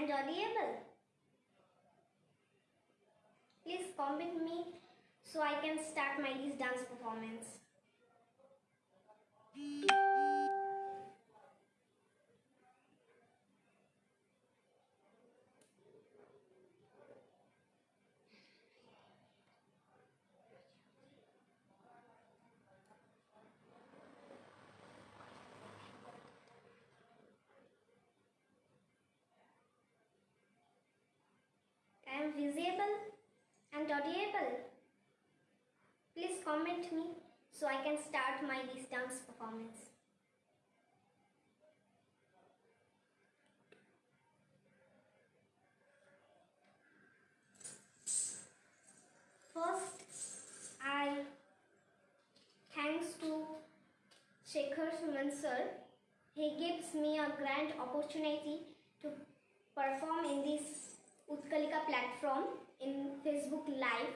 and audible. Please comment me so I can start my dance performance. I am visible and audible. Please comment me so I can start my this dance performance. First, I thanks to Shekhar Suman sir. He gives me a grand opportunity to perform in this Utkalika platform in Facebook Live.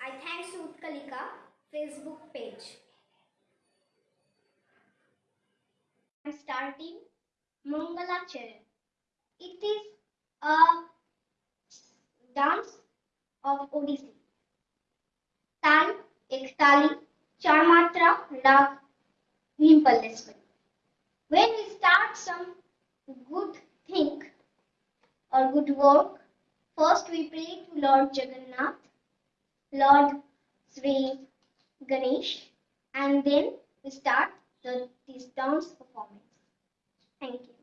I thanks to Utkalika Facebook page. I'm starting Mangala Charan. It is a dance of Odissi. ताल एक ताली चार मात्रा राग नीम when we start some good thing or good work. First we pray to lord jagannath lord sri ganesh and then we start the this dance performance. Thank you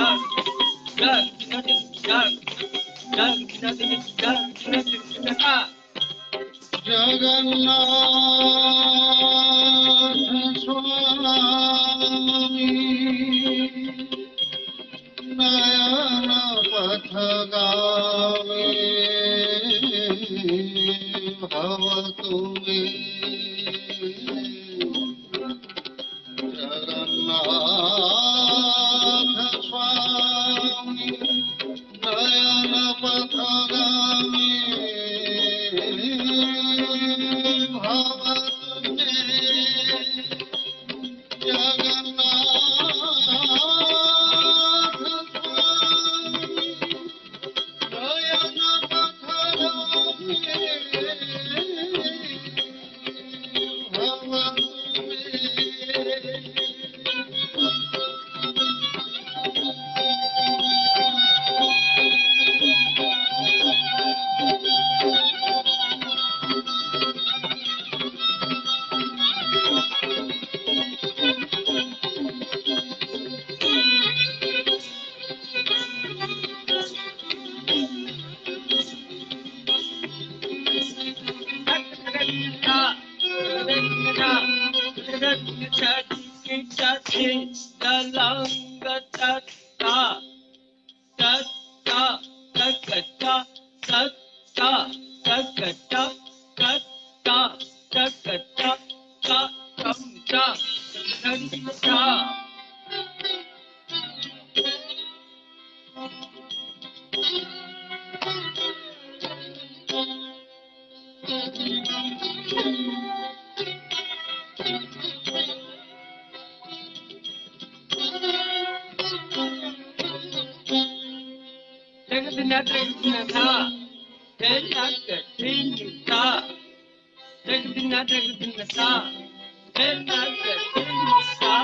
が、が、きなせ、が、が、きなせ、が、देखना तेरा कठिन सा देखना देखना सा तेरा कठिन सा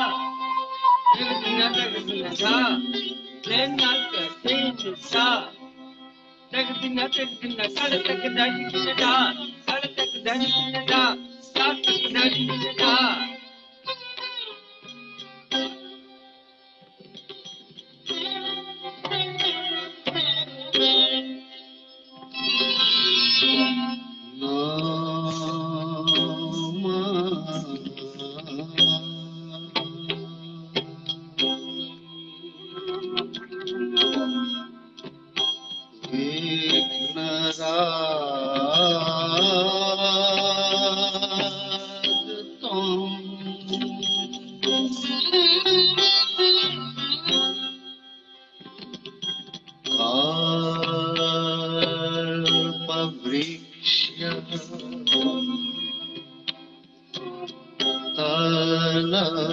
देखना देखना सा तेरा कठिन सा देखना देखना सड़ तक दर्द किसका सड़ तक दर्द किसका साथ तक दर्द किसका vriksha alaa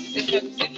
Tschüss.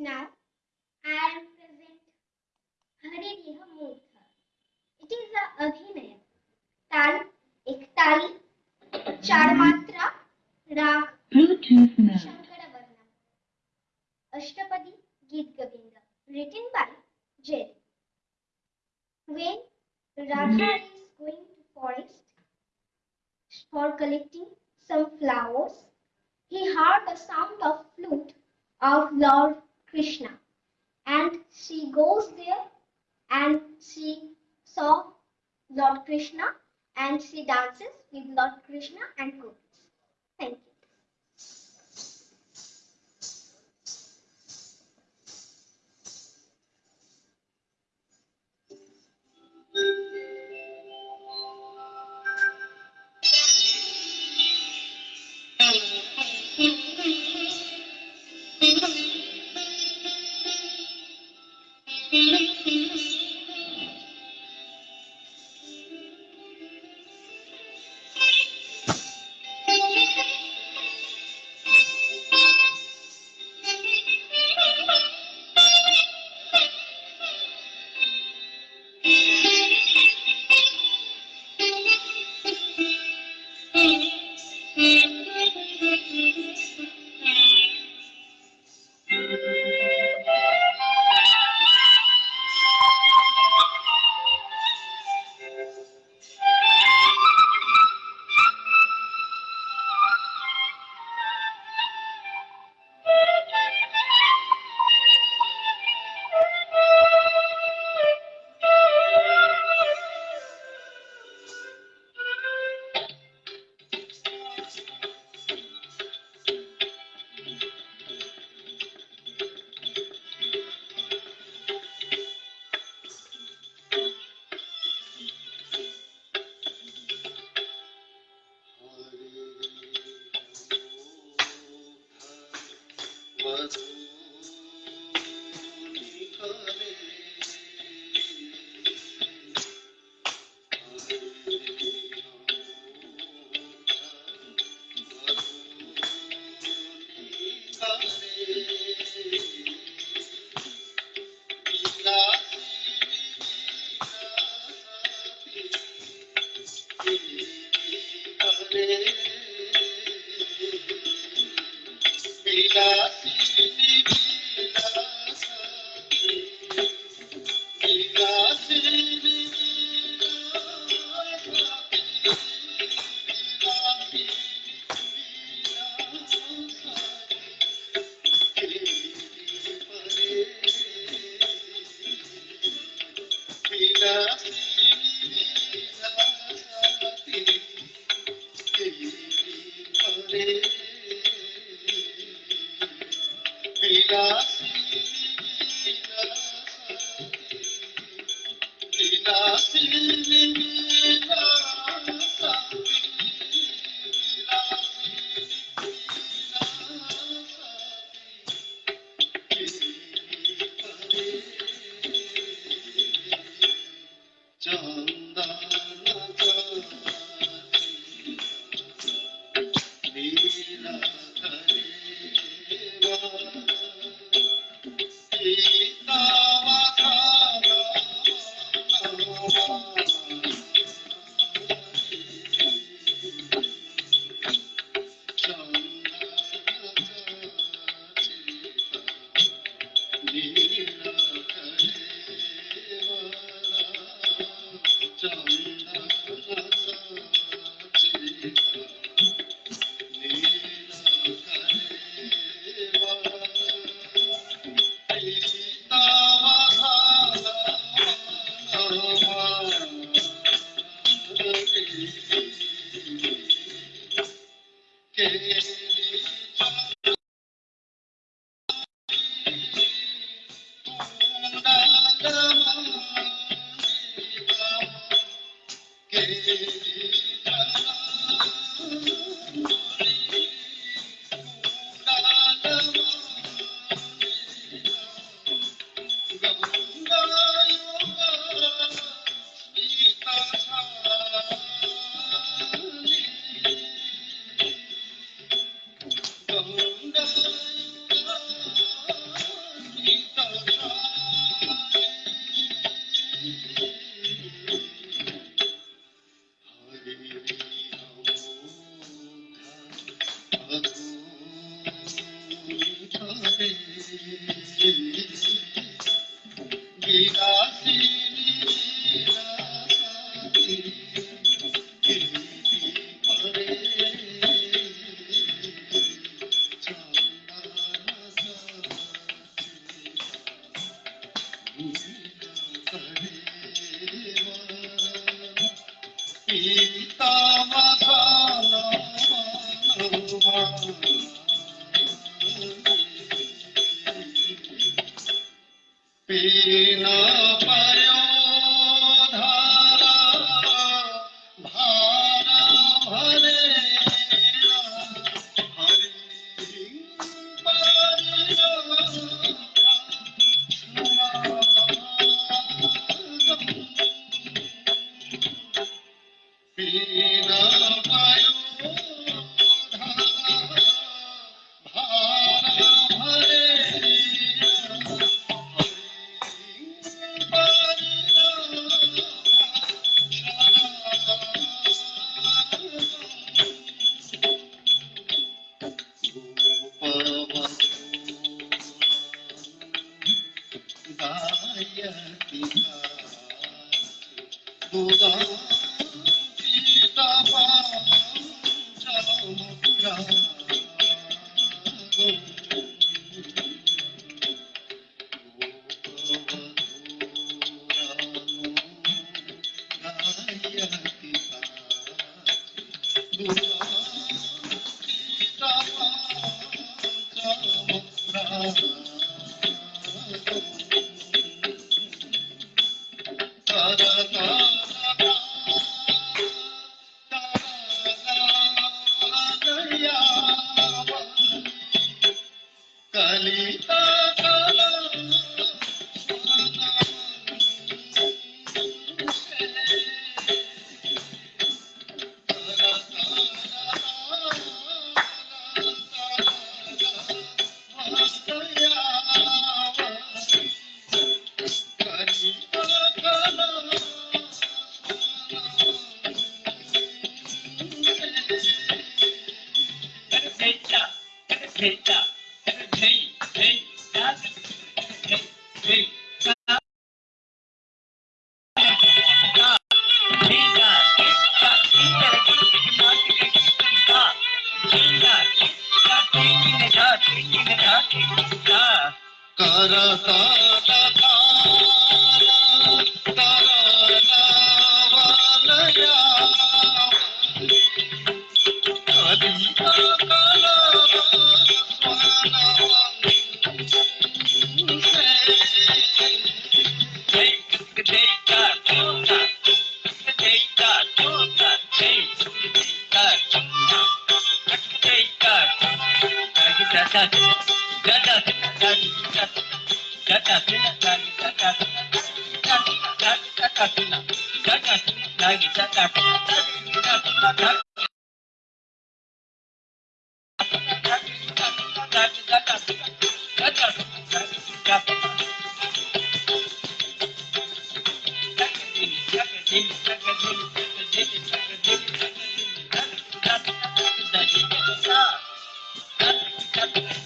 Now, I am present Haridiha Murtha. It is a Abhinaya. Tal, ek tali, char matra, raag, Bluetooth mode. Ashtapadi Git Govinda, written by Jerry. When Radha is going to forest for collecting some flowers, he heard the sound of flute of Lord Krishna, and she goes there and she saw Lord Krishna and she dances with Lord Krishna and gopis. Thank you. Thank you. रा Thank you.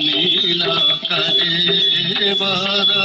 नीला करे बारा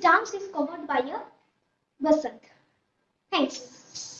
dance is covered by a basant. Thanks.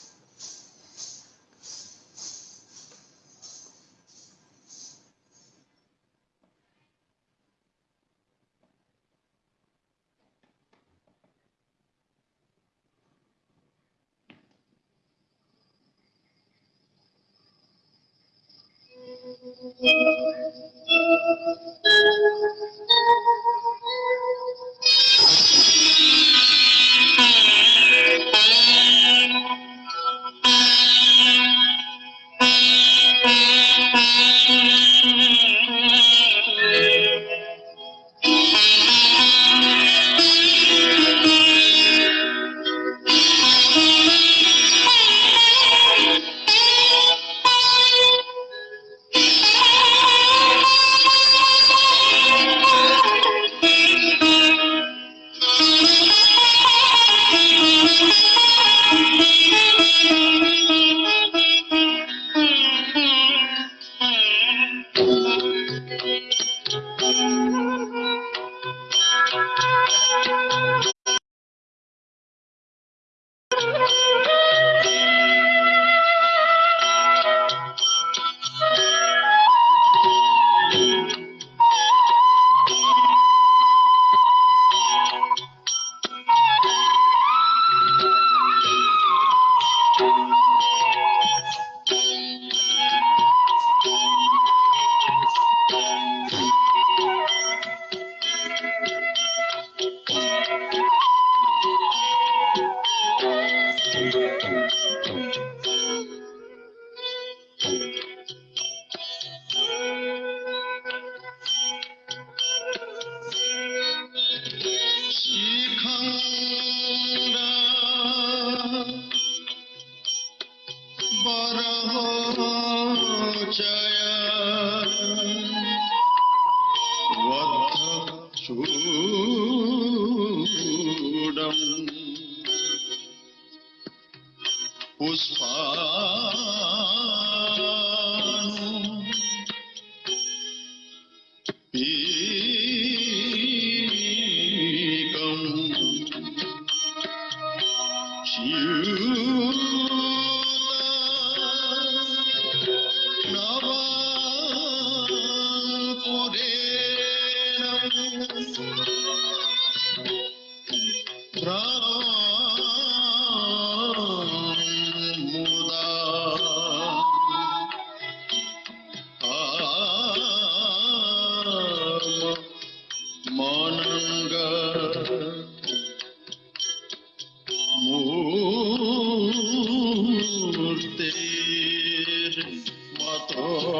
Pushpa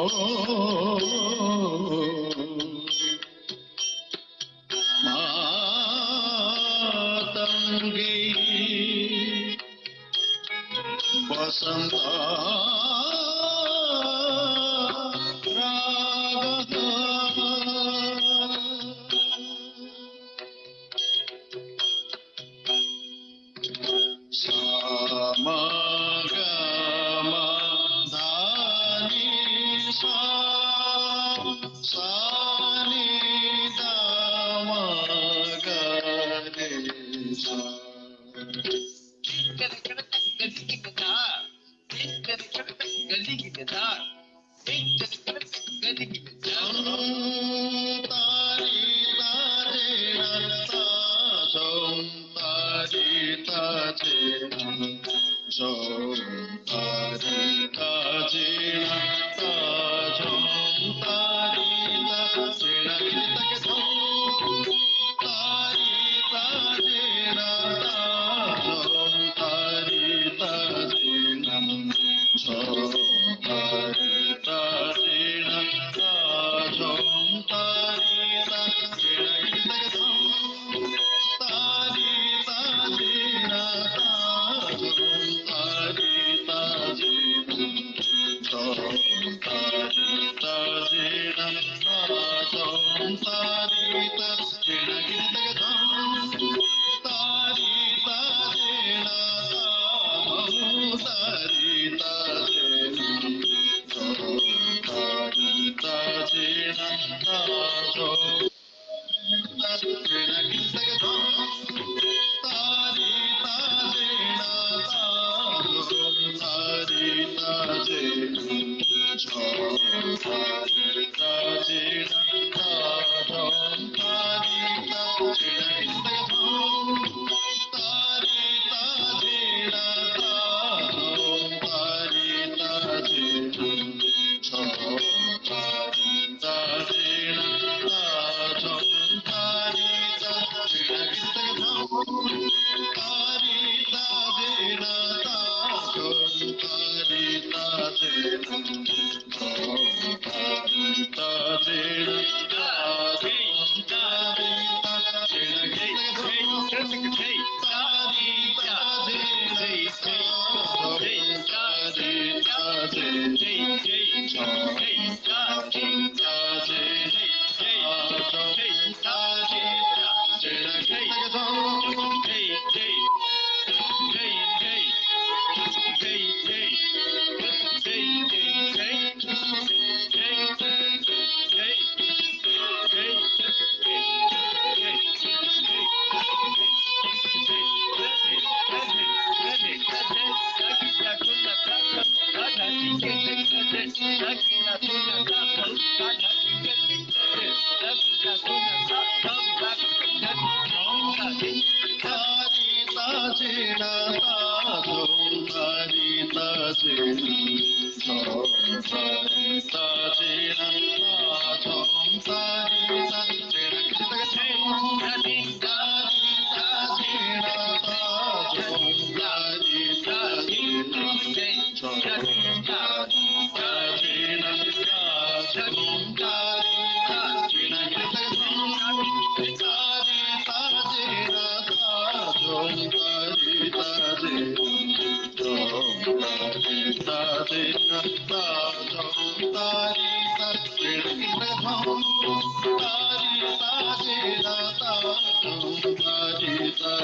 Oh. oh, oh, oh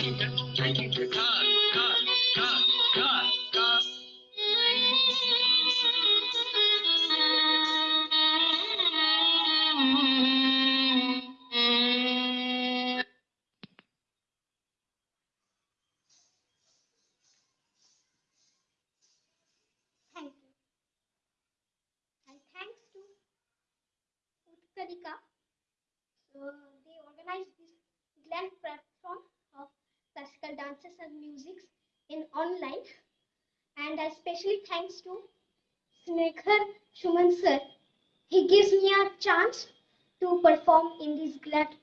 Thank you. let